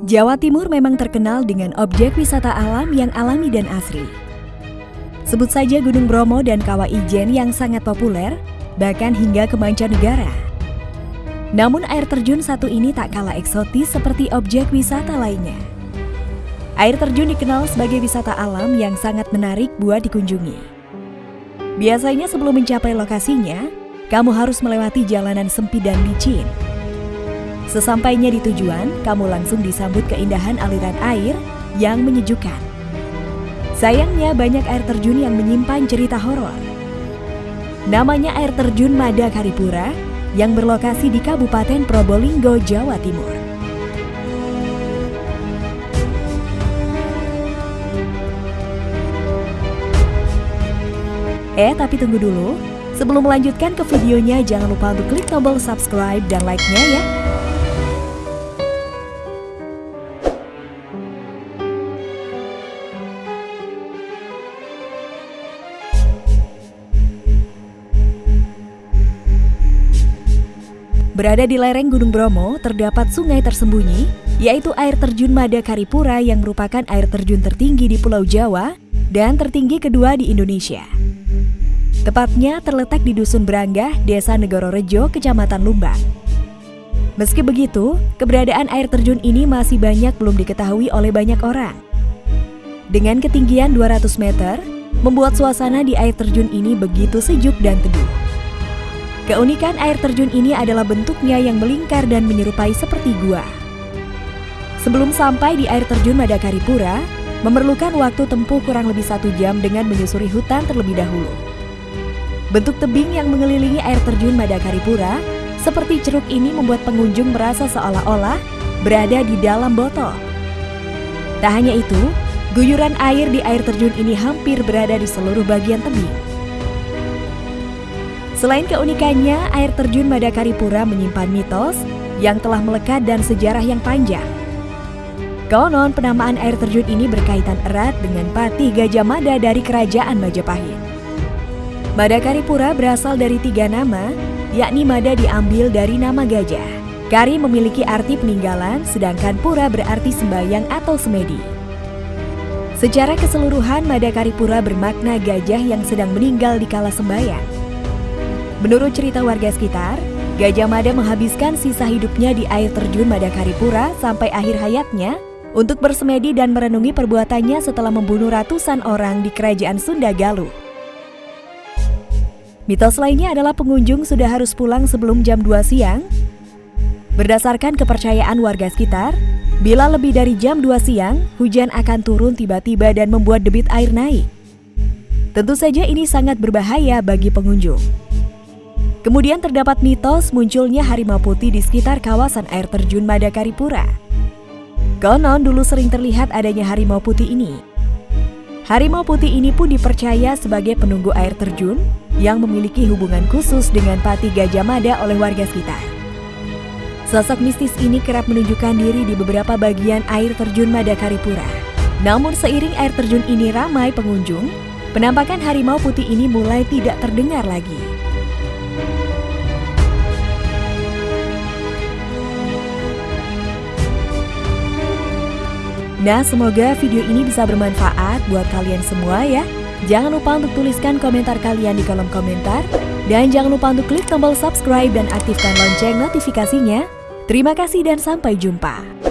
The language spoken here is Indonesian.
Jawa Timur memang terkenal dengan objek wisata alam yang alami dan asri. Sebut saja Gunung Bromo dan Kawah Ijen yang sangat populer, bahkan hingga ke mancanegara. Namun air terjun satu ini tak kalah eksotis seperti objek wisata lainnya. Air terjun dikenal sebagai wisata alam yang sangat menarik buat dikunjungi. Biasanya sebelum mencapai lokasinya, kamu harus melewati jalanan sempit dan licin. Sesampainya di tujuan, kamu langsung disambut keindahan aliran air yang menyejukkan. Sayangnya banyak air terjun yang menyimpan cerita horor. Namanya air terjun Mada Karipura yang berlokasi di Kabupaten Probolinggo, Jawa Timur. Eh, tapi tunggu dulu. Sebelum melanjutkan ke videonya, jangan lupa untuk klik tombol subscribe dan like-nya ya. Berada di lereng Gunung Bromo, terdapat sungai tersembunyi, yaitu air terjun Mada Karipura yang merupakan air terjun tertinggi di Pulau Jawa dan tertinggi kedua di Indonesia. Tepatnya terletak di Dusun Beranggah, Desa Negoro Rejo, Kecamatan Lumbang. Meski begitu, keberadaan air terjun ini masih banyak belum diketahui oleh banyak orang. Dengan ketinggian 200 meter, membuat suasana di air terjun ini begitu sejuk dan teduh. Keunikan air terjun ini adalah bentuknya yang melingkar dan menyerupai seperti gua. Sebelum sampai di air terjun Madakaripura, memerlukan waktu tempuh kurang lebih satu jam dengan menyusuri hutan terlebih dahulu. Bentuk tebing yang mengelilingi air terjun Madakaripura seperti ceruk ini membuat pengunjung merasa seolah-olah berada di dalam botol. Tak hanya itu, guyuran air di air terjun ini hampir berada di seluruh bagian tebing. Selain keunikannya, air terjun Madakaripura menyimpan mitos yang telah melekat dan sejarah yang panjang. Konon penamaan air terjun ini berkaitan erat dengan patih Gajah Mada dari Kerajaan Majapahit. Madakaripura berasal dari tiga nama, yakni Mada diambil dari nama gajah. Kari memiliki arti peninggalan, sedangkan pura berarti sembayang atau semedi. Secara keseluruhan, Madakaripura bermakna gajah yang sedang meninggal di kala sembayang. Menurut cerita warga sekitar, Gajah Mada menghabiskan sisa hidupnya di air terjun Madakaripura sampai akhir hayatnya untuk bersemedi dan merenungi perbuatannya setelah membunuh ratusan orang di kerajaan Sunda Galuh. Mitos lainnya adalah pengunjung sudah harus pulang sebelum jam 2 siang. Berdasarkan kepercayaan warga sekitar, bila lebih dari jam 2 siang, hujan akan turun tiba-tiba dan membuat debit air naik. Tentu saja ini sangat berbahaya bagi pengunjung. Kemudian terdapat mitos munculnya harimau putih di sekitar kawasan air terjun Madakaripura. Konon dulu sering terlihat adanya harimau putih ini. Harimau putih ini pun dipercaya sebagai penunggu air terjun yang memiliki hubungan khusus dengan Pati Gajah Mada oleh warga sekitar. Sosok mistis ini kerap menunjukkan diri di beberapa bagian air terjun Madakaripura. Namun seiring air terjun ini ramai pengunjung, penampakan harimau putih ini mulai tidak terdengar lagi. Nah, semoga video ini bisa bermanfaat buat kalian semua ya. Jangan lupa untuk tuliskan komentar kalian di kolom komentar. Dan jangan lupa untuk klik tombol subscribe dan aktifkan lonceng notifikasinya. Terima kasih dan sampai jumpa.